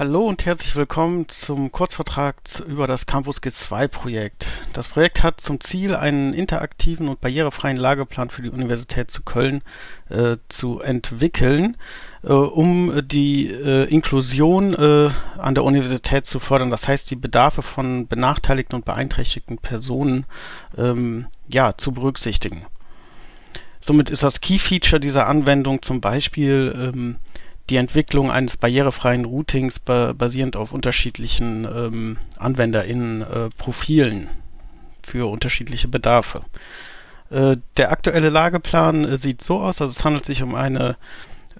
Hallo und herzlich willkommen zum Kurzvertrag über das Campus G2 Projekt. Das Projekt hat zum Ziel, einen interaktiven und barrierefreien Lageplan für die Universität zu Köln äh, zu entwickeln, äh, um die äh, Inklusion äh, an der Universität zu fördern. Das heißt, die Bedarfe von benachteiligten und beeinträchtigten Personen ähm, ja, zu berücksichtigen. Somit ist das Key Feature dieser Anwendung zum Beispiel ähm, die Entwicklung eines barrierefreien Routings ba basierend auf unterschiedlichen ähm, AnwenderInnen-Profilen äh, für unterschiedliche Bedarfe. Äh, der aktuelle Lageplan äh, sieht so aus, also es handelt sich um eine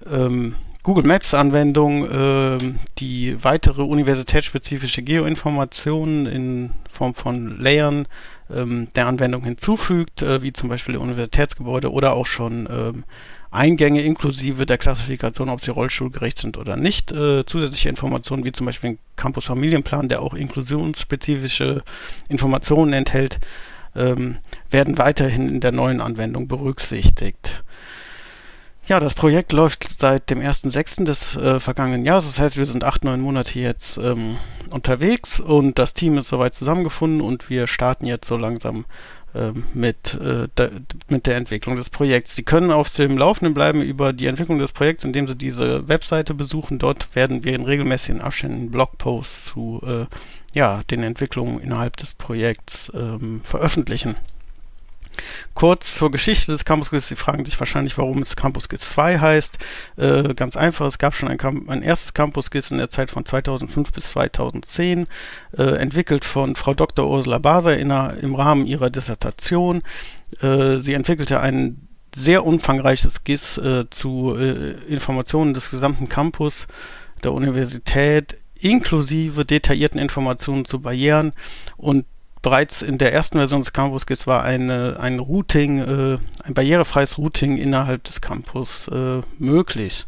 ähm, Google Maps Anwendung, äh, die weitere universitätsspezifische Geoinformationen in Form von Layern ähm, der Anwendung hinzufügt, äh, wie zum Beispiel Universitätsgebäude oder auch schon ähm, Eingänge inklusive der Klassifikation, ob sie rollstuhlgerecht sind oder nicht. Äh, zusätzliche Informationen wie zum Beispiel ein Campus Familienplan, der auch inklusionsspezifische Informationen enthält, ähm, werden weiterhin in der neuen Anwendung berücksichtigt. Ja, das Projekt läuft seit dem 1.6. des äh, vergangenen Jahres. Das heißt, wir sind acht, neun Monate jetzt ähm, unterwegs und das Team ist soweit zusammengefunden und wir starten jetzt so langsam ähm, mit, äh, mit der Entwicklung des Projekts. Sie können auf dem Laufenden bleiben über die Entwicklung des Projekts, indem Sie diese Webseite besuchen. Dort werden wir in regelmäßigen Abständen Blogposts zu äh, ja, den Entwicklungen innerhalb des Projekts ähm, veröffentlichen. Kurz zur Geschichte des Campus GIS. Sie fragen sich wahrscheinlich, warum es Campus GIS 2 heißt. Äh, ganz einfach, es gab schon ein, ein, erstes Campus GIS in der Zeit von 2005 bis 2010, äh, entwickelt von Frau Dr. Ursula Baser in, im Rahmen ihrer Dissertation. Äh, sie entwickelte ein sehr umfangreiches GIS äh, zu äh, Informationen des gesamten Campus der Universität inklusive detaillierten Informationen zu Barrieren und bereits in der ersten Version des Campus GIS war eine, ein Routing, äh, ein barrierefreies Routing innerhalb des Campus äh, möglich.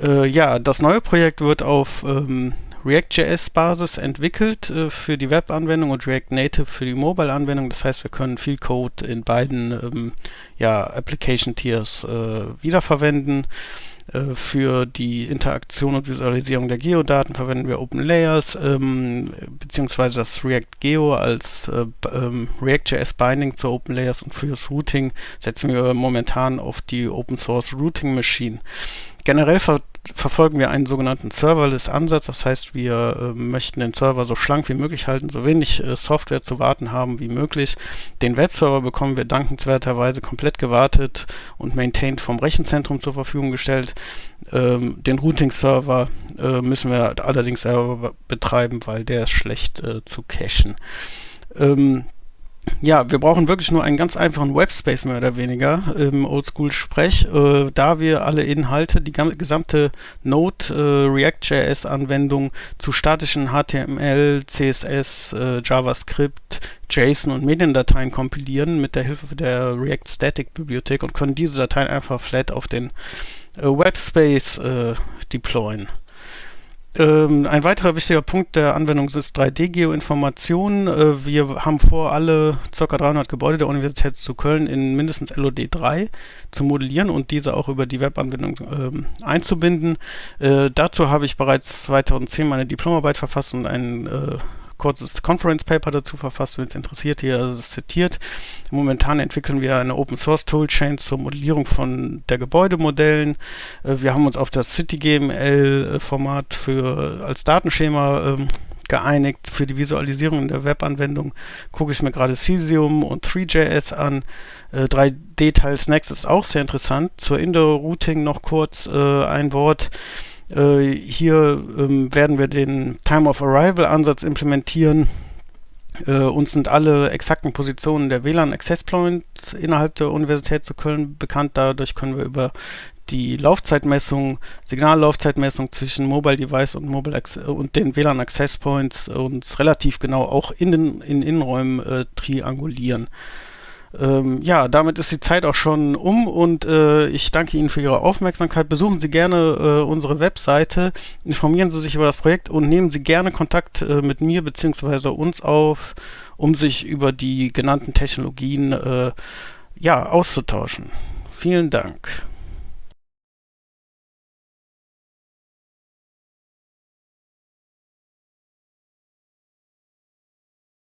Äh, ja, das neue Projekt wird auf ähm, React.js-Basis entwickelt äh, für die Web-Anwendung und React Native für die Mobile-Anwendung. Das heißt, wir können viel Code in beiden ähm, ja, Application-Tiers äh, wiederverwenden. Äh, für die Interaktion und Visualisierung der Geodaten verwenden wir OpenLayers ähm, beziehungsweise das React Geo als äh, ähm, React.js Binding zu OpenLayers und fürs Routing setzen wir momentan auf die Open Source Routing Machine. Generell ver verfolgen wir einen sogenannten Serverless-Ansatz. Das heißt, wir äh, möchten den Server so schlank wie möglich halten, so wenig äh, Software zu warten haben wie möglich. Den Webserver bekommen wir dankenswerterweise komplett gewartet und maintained vom Rechenzentrum zur Verfügung gestellt. Ähm, den Routing-Server äh, müssen wir allerdings selber betreiben, weil der ist schlecht äh, zu cachen. Ähm, ja, wir brauchen wirklich nur einen ganz einfachen Webspace mehr oder weniger im Oldschool-Sprech, äh, da wir alle Inhalte, die gesamte Node äh, React.js-Anwendung zu statischen HTML, CSS, äh, JavaScript, JSON und Mediendateien kompilieren mit der Hilfe der React Static Bibliothek und können diese Dateien einfach flat auf den äh, Webspace äh, deployen. Ähm, ein weiterer wichtiger Punkt der Anwendung ist 3D-Geoinformation. Äh, wir haben vor, alle ca. 300 Gebäude der Universität zu Köln in mindestens LOD 3 zu modellieren und diese auch über die Webanwendung ähm, einzubinden. Äh, dazu habe ich bereits 2010 meine Diplomarbeit verfasst und einen äh, kurzes Conference Paper dazu verfasst, wenn es interessiert, hier also zitiert. Momentan entwickeln wir eine Open Source Toolchain zur Modellierung von der Gebäudemodellen. Äh, wir haben uns auf das CityGML-Format für als Datenschema ähm, geeinigt. Für die Visualisierung in der Webanwendung gucke ich mir gerade Cesium und 3JS an. Äh, 3D-Tiles Next ist auch sehr interessant. Zur Indoor-Routing noch kurz äh, ein Wort. Äh, hier ähm, werden wir den Time of Arrival Ansatz implementieren. Äh, uns sind alle exakten Positionen der WLAN Access Points innerhalb der Universität zu Köln bekannt. Dadurch können wir über die Laufzeitmessung, Signallaufzeitmessung zwischen Mobile Device und, Mobile und den WLAN Access Points uns relativ genau auch in den in Innenräumen äh, triangulieren. Ähm, ja, damit ist die Zeit auch schon um und äh, ich danke Ihnen für Ihre Aufmerksamkeit. Besuchen Sie gerne äh, unsere Webseite, informieren Sie sich über das Projekt und nehmen Sie gerne Kontakt äh, mit mir bzw. uns auf, um sich über die genannten Technologien äh, ja, auszutauschen. Vielen Dank.